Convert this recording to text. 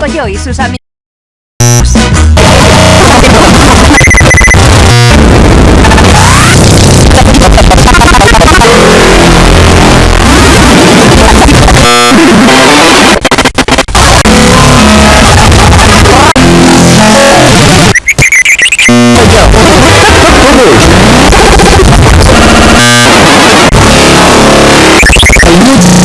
Coyo y sus amigos. Coyo.